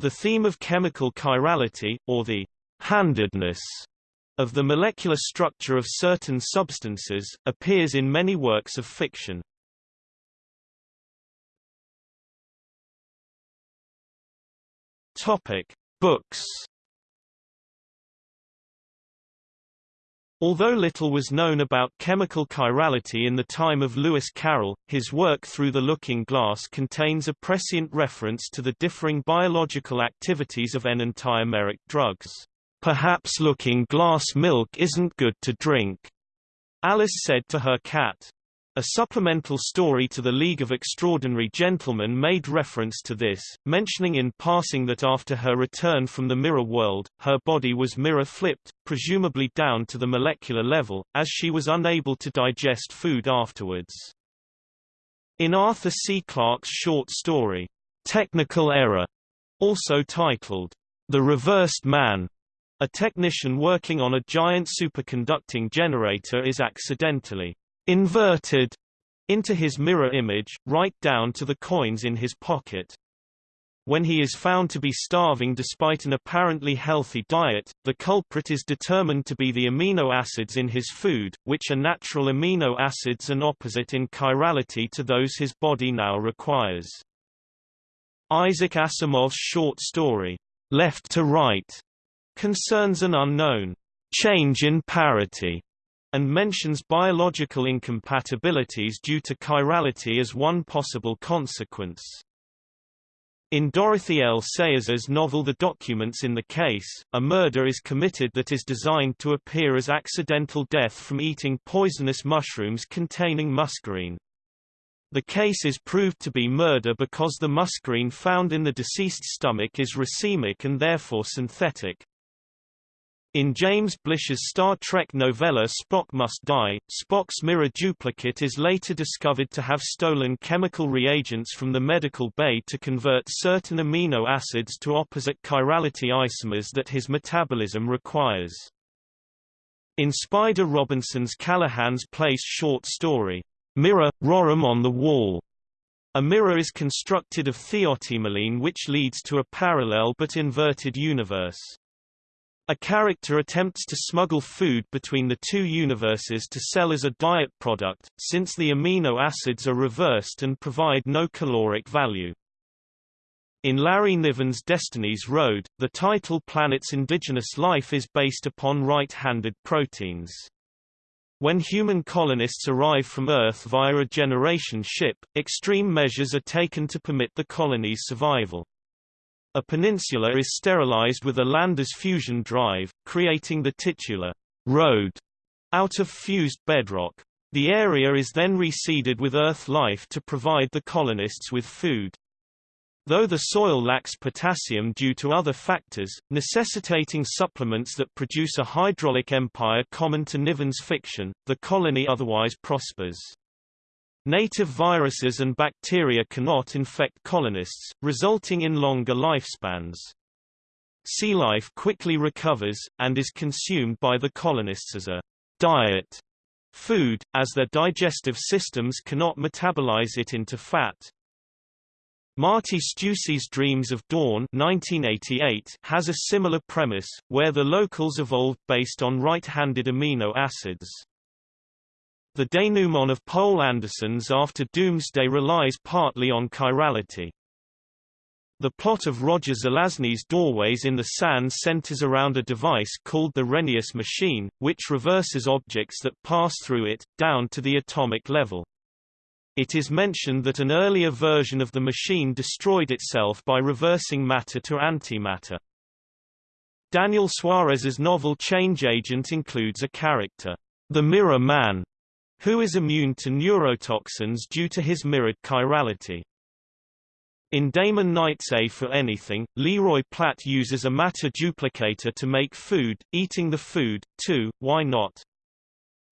The theme of chemical chirality, or the handedness of the molecular structure of certain substances, appears in many works of fiction. Topic: Books. Although little was known about chemical chirality in the time of Lewis Carroll, his work Through the Looking Glass contains a prescient reference to the differing biological activities of enantiomeric drugs. Perhaps looking glass milk isn't good to drink, Alice said to her cat. A supplemental story to the League of Extraordinary Gentlemen made reference to this, mentioning in passing that after her return from the mirror world, her body was mirror-flipped, presumably down to the molecular level, as she was unable to digest food afterwards. In Arthur C. Clarke's short story, Technical Error, also titled, The Reversed Man, a technician working on a giant superconducting generator is accidentally inverted into his mirror image, right down to the coins in his pocket. When he is found to be starving despite an apparently healthy diet, the culprit is determined to be the amino acids in his food, which are natural amino acids and opposite in chirality to those his body now requires. Isaac Asimov's short story, Left to Right, concerns an unknown change in parity and mentions biological incompatibilities due to chirality as one possible consequence. In Dorothy L. Sayers' novel The Documents in the Case, a murder is committed that is designed to appear as accidental death from eating poisonous mushrooms containing muscarine. The case is proved to be murder because the muscarine found in the deceased's stomach is racemic and therefore synthetic. In James Blish's Star Trek novella Spock Must Die, Spock's mirror duplicate is later discovered to have stolen chemical reagents from the medical bay to convert certain amino acids to opposite chirality isomers that his metabolism requires. In Spider Robinson's Callahan's Place short story, Mirror, rorriM on the Wall, a mirror is constructed of thiotimoline which leads to a parallel but inverted universe. A character attempts to smuggle food between the two universes to sell as a diet product, since the amino acids are reversed and provide no caloric value. In Larry Niven's Destiny's Road, the title planet's indigenous life is based upon right-handed proteins. When human colonists arrive from Earth via a generation ship, extreme measures are taken to permit the colony's survival. A peninsula is sterilized with a lander's fusion drive, creating the titular road out of fused bedrock. The area is then reseeded with earth life to provide the colonists with food. Though the soil lacks potassium due to other factors, necessitating supplements that produce a hydraulic empire common to Niven's fiction, the colony otherwise prospers. Native viruses and bacteria cannot infect colonists, resulting in longer lifespans. Sea life quickly recovers, and is consumed by the colonists as a diet food, as their digestive systems cannot metabolize it into fat. Marti Steussy's Dreams of Dawn 1988 has a similar premise, where the locals evolved based on right-handed amino acids. The denouement of Poul Anderson's After Doomsday relies partly on chirality. The plot of Roger Zelazny's Doorways in the Sand centers around a device called the Rhennius machine, which reverses objects that pass through it, down to the atomic level. It is mentioned that an earlier version of the machine destroyed itself by reversing matter to antimatter. Daniel Suarez's novel Change Agent includes a character, the Mirror Man, who is immune to neurotoxins due to his mirrored chirality. In Damon Knight's A for Anything, Leroy Platt uses a matter duplicator to make food, eating the food, too, why not?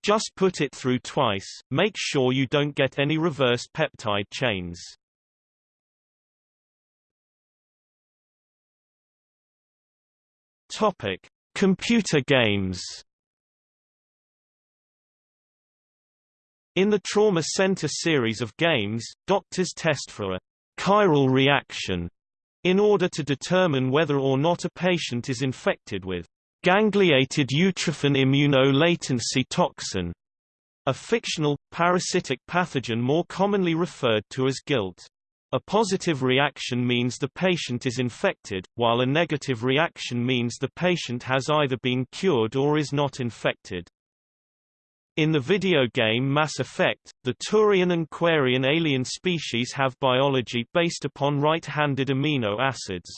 Just put it through twice, make sure you don't get any reversed peptide chains. Topic: Computer games In the Trauma Center series of games, doctors test for a chiral reaction in order to determine whether or not a patient is infected with gangliated utrophin immunolatency toxin, a fictional, parasitic pathogen more commonly referred to as GUILT. A positive reaction means the patient is infected, while a negative reaction means the patient has either been cured or is not infected. In the video game Mass Effect, the Turian and Quarian alien species have biology based upon right-handed amino acids.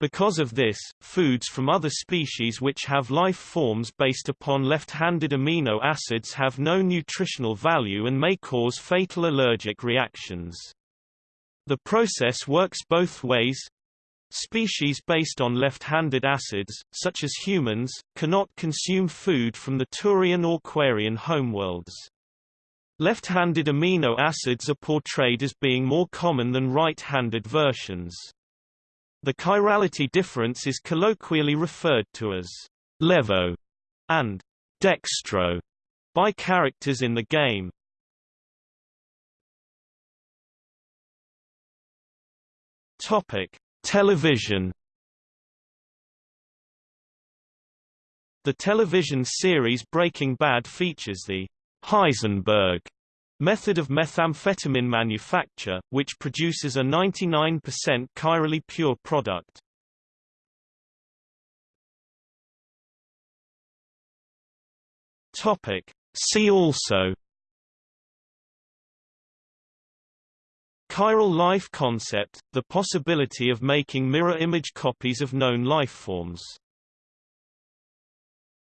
Because of this, foods from other species which have life forms based upon left-handed amino acids have no nutritional value and may cause fatal allergic reactions. The process works both ways, Species based on left-handed acids, such as humans, cannot consume food from the Turian or Quarian homeworlds. Left-handed amino acids are portrayed as being more common than right-handed versions. The chirality difference is colloquially referred to as levo and dextro by characters in the game. Topic: Television The television series Breaking Bad features the Heisenberg method of methamphetamine manufacture, which produces a 99% chirally pure product. Topic. See also Chiral life concept, the possibility of making mirror image copies of known lifeforms